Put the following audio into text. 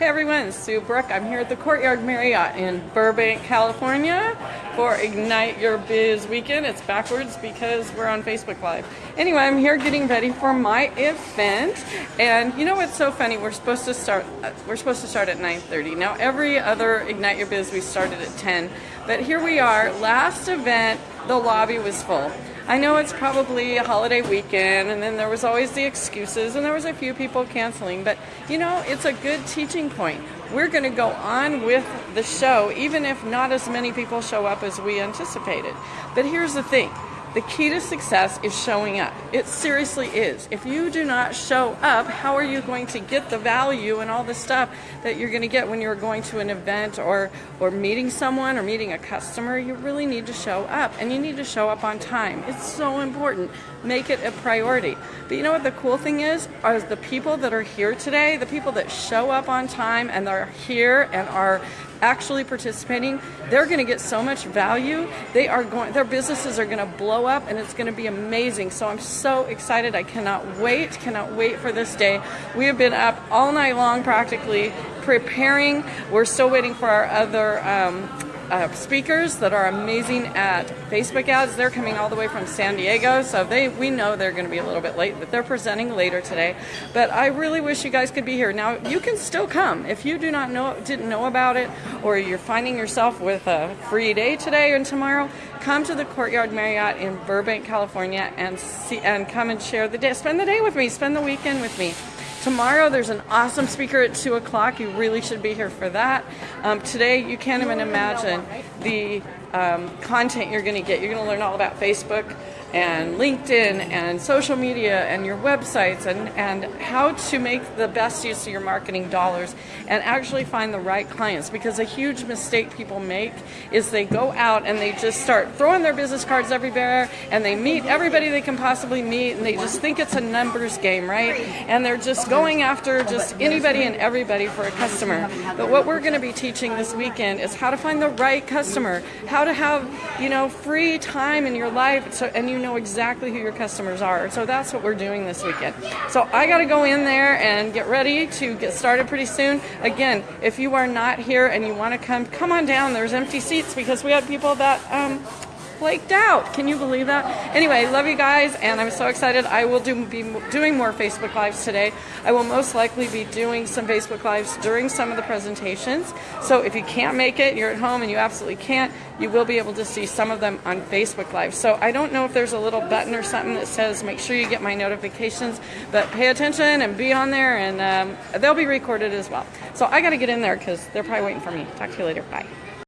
Hey everyone, it's Sue Brook. I'm here at the Courtyard Marriott in Burbank, California for Ignite Your Biz weekend. It's backwards because we're on Facebook Live. Anyway, I'm here getting ready for my event. And you know what's so funny? We're supposed to start uh, we're supposed to start at 9:30. Now every other Ignite Your Biz we started at 10. But here we are. Last event, the lobby was full. I know it's probably a holiday weekend, and then there was always the excuses, and there was a few people canceling, but you know, it's a good teaching point. We're going to go on with the show, even if not as many people show up as we anticipated. But here's the thing the key to success is showing up. It seriously is. If you do not show up, how are you going to get the value and all the stuff that you're going to get when you're going to an event or or meeting someone or meeting a customer? You really need to show up and you need to show up on time. It's so important. Make it a priority. But you know what the cool thing is? Are the people that are here today, the people that show up on time and are here and are actually participating, they're going to get so much value. They are going, their businesses are going to blow up, and it's going to be amazing. So I'm so excited. I cannot wait, cannot wait for this day. We have been up all night long, practically preparing. We're still waiting for our other. Um, uh, speakers that are amazing at Facebook ads. They're coming all the way from San Diego, so they we know they're going to be a little bit late, but they're presenting later today. But I really wish you guys could be here. Now you can still come if you do not know didn't know about it, or you're finding yourself with a free day today and tomorrow. Come to the Courtyard Marriott in Burbank, California, and see and come and share the day. Spend the day with me. Spend the weekend with me. Tomorrow there's an awesome speaker at 2 o'clock. You really should be here for that. Um, today you can't even imagine the um, content you're going to get. You're going to learn all about Facebook and LinkedIn and social media and your websites and, and how to make the best use of your marketing dollars and actually find the right clients. Because a huge mistake people make is they go out and they just start throwing their business cards everywhere and they meet everybody they can possibly meet and they just think it's a numbers game right? And they're just going after just anybody and everybody for a customer. But what we're going to be teaching this weekend is how to find the right customer how to have you know free time in your life so and you know exactly who your customers are. So that's what we're doing this weekend. So I got to go in there and get ready to get started pretty soon. Again, if you are not here and you want to come, come on down. There's empty seats because we had people that um, flaked out. Can you believe that? Anyway, love you guys, and I'm so excited. I will do be doing more Facebook Lives today. I will most likely be doing some Facebook Lives during some of the presentations. So if you can't make it, you're at home and you absolutely can't, you will be able to see some of them on Facebook Live. So I don't know if there's a little button or something that says make sure you get my notifications, but pay attention and be on there, and um, they'll be recorded as well. So I got to get in there because they're probably waiting for me. Talk to you later. Bye.